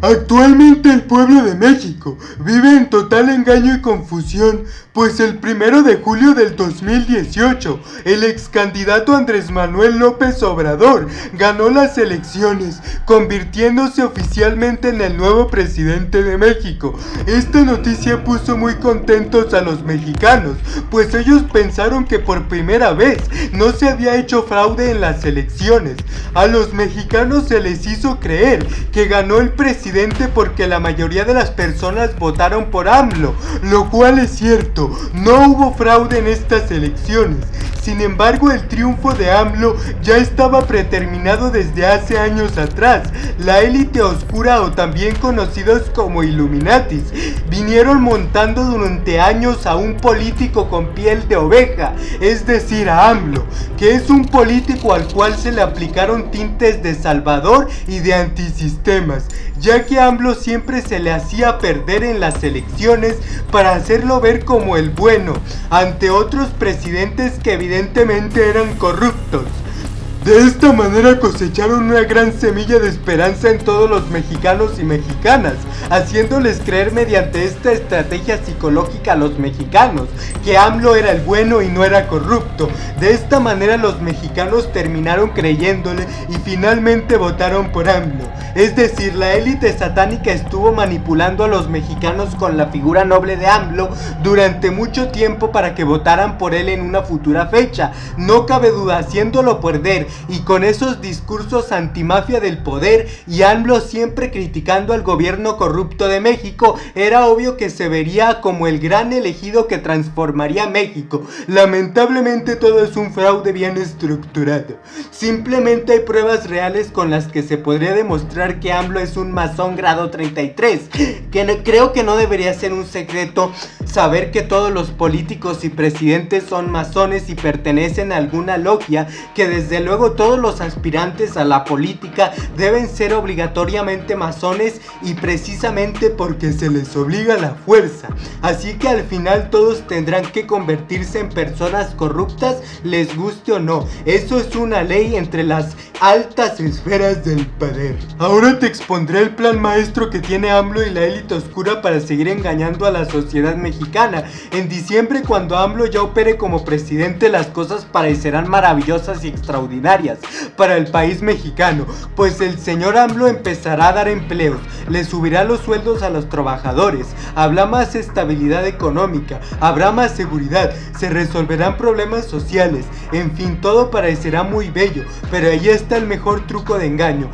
Actualmente el pueblo de México vive en total engaño y confusión, pues el primero de julio del 2018, el ex candidato Andrés Manuel López Obrador ganó las elecciones, convirtiéndose oficialmente en el nuevo presidente de México. Esta noticia puso muy contentos a los mexicanos, pues ellos pensaron que por primera vez no se había hecho fraude en las elecciones. A los mexicanos se les hizo creer que ganó el presidente porque la mayoría de las personas votaron por AMLO, lo cual es cierto, no hubo fraude en estas elecciones. Sin embargo, el triunfo de AMLO ya estaba preterminado desde hace años atrás. La élite oscura o también conocidos como Illuminatis vinieron montando durante años a un político con piel de oveja, es decir, a AMLO, que es un político al cual se le aplicaron tintes de salvador y de antisistemas, ya que AMLO siempre se le hacía perder en las elecciones para hacerlo ver como el bueno, ante otros presidentes que evidentemente evidentemente eran corruptos. De esta manera cosecharon una gran semilla de esperanza en todos los mexicanos y mexicanas, haciéndoles creer mediante esta estrategia psicológica a los mexicanos que AMLO era el bueno y no era corrupto. De esta manera los mexicanos terminaron creyéndole y finalmente votaron por AMLO. Es decir, la élite satánica estuvo manipulando a los mexicanos con la figura noble de AMLO durante mucho tiempo para que votaran por él en una futura fecha. No cabe duda, haciéndolo perder y con esos discursos antimafia del poder y AMLO siempre criticando al gobierno corrupto de México, era obvio que se vería como el gran elegido que transformaría México. Lamentablemente todo es un fraude bien estructurado. Simplemente hay pruebas reales con las que se podría demostrar que AMLO es un masón grado 33, que creo que no debería ser un secreto saber que todos los políticos y presidentes son masones y pertenecen a alguna logia que desde luego todos los aspirantes a la política deben ser obligatoriamente masones y precisamente porque se les obliga la fuerza. Así que al final todos tendrán que convertirse en personas corruptas, les guste o no. Eso es una ley entre las altas esferas del poder. Ahora te expondré el plan maestro que tiene AMLO y la élite oscura para seguir engañando a la sociedad mexicana. En diciembre cuando AMLO ya opere como presidente las cosas parecerán maravillosas y extraordinarias para el país mexicano, pues el señor AMLO empezará a dar empleos, le subirá los sueldos a los trabajadores, habrá más estabilidad económica, habrá más seguridad, se resolverán problemas sociales, en fin, todo parecerá muy bello, pero ahí está el mejor truco de engaño.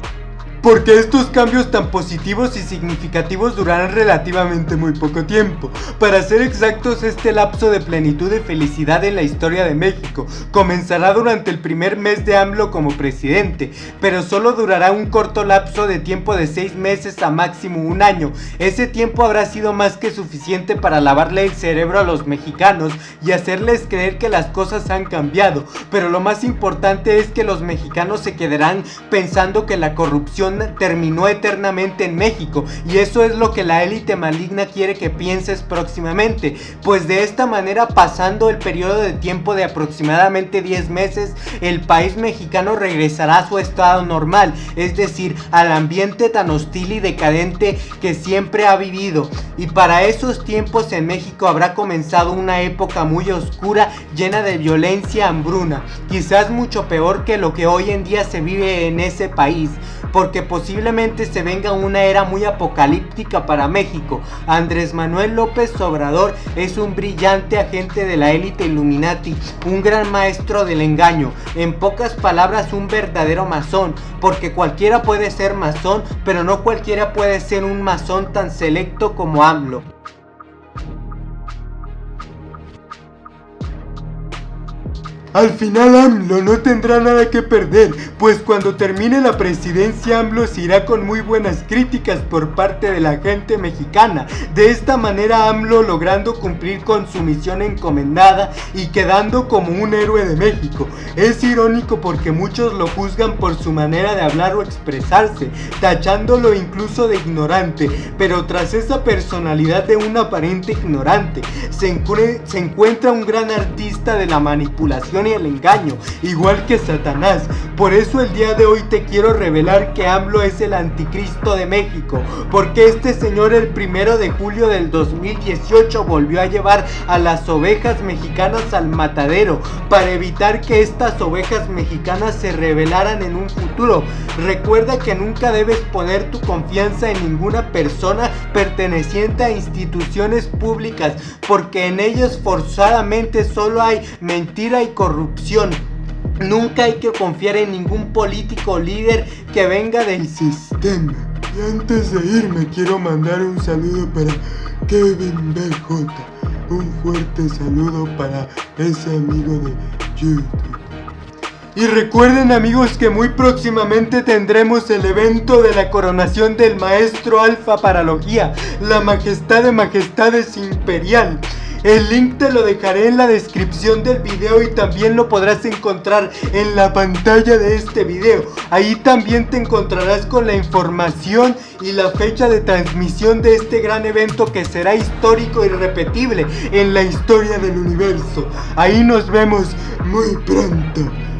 Porque estos cambios tan positivos y significativos durarán relativamente muy poco tiempo. Para ser exactos, este lapso de plenitud y felicidad en la historia de México comenzará durante el primer mes de AMLO como presidente, pero solo durará un corto lapso de tiempo de 6 meses a máximo un año. Ese tiempo habrá sido más que suficiente para lavarle el cerebro a los mexicanos y hacerles creer que las cosas han cambiado, pero lo más importante es que los mexicanos se quedarán pensando que la corrupción terminó eternamente en México y eso es lo que la élite maligna quiere que pienses próximamente, pues de esta manera pasando el periodo de tiempo de aproximadamente 10 meses, el país mexicano regresará a su estado normal, es decir, al ambiente tan hostil y decadente que siempre ha vivido. Y para esos tiempos en México habrá comenzado una época muy oscura, llena de violencia, hambruna, quizás mucho peor que lo que hoy en día se vive en ese país porque posiblemente se venga una era muy apocalíptica para México. Andrés Manuel López Obrador es un brillante agente de la élite Illuminati, un gran maestro del engaño, en pocas palabras un verdadero masón, porque cualquiera puede ser masón, pero no cualquiera puede ser un masón tan selecto como AMLO. Al final AMLO no tendrá nada que perder, pues cuando termine la presidencia AMLO se irá con muy buenas críticas por parte de la gente mexicana. De esta manera AMLO logrando cumplir con su misión encomendada y quedando como un héroe de México. Es irónico porque muchos lo juzgan por su manera de hablar o expresarse, tachándolo incluso de ignorante, pero tras esa personalidad de un aparente ignorante, se, se encuentra un gran artista de la manipulación y el engaño, igual que Satanás, Por eso el día de hoy te quiero revelar que AMLO es el anticristo de México, porque este señor el primero de julio del 2018 volvió a llevar a las ovejas mexicanas al matadero para evitar que estas ovejas mexicanas se rebelaran en un futuro. Recuerda que nunca debes poner tu confianza en ninguna persona perteneciente a instituciones públicas, porque en ellas forzadamente solo hay mentira y corrupción. Nunca hay que confiar en ningún político líder que venga del sistema. Y antes de irme quiero mandar un saludo para Kevin BJ. Un fuerte saludo para ese amigo de YouTube. Y recuerden amigos que muy próximamente tendremos el evento de la coronación del maestro Alfa Paralogía, la majestad de majestades imperial. El link te lo dejaré en la descripción del video y también lo podrás encontrar en la pantalla de este video. Ahí también te encontrarás con la información y la fecha de transmisión de este gran evento que será histórico y repetible en la historia del universo. Ahí nos vemos muy pronto.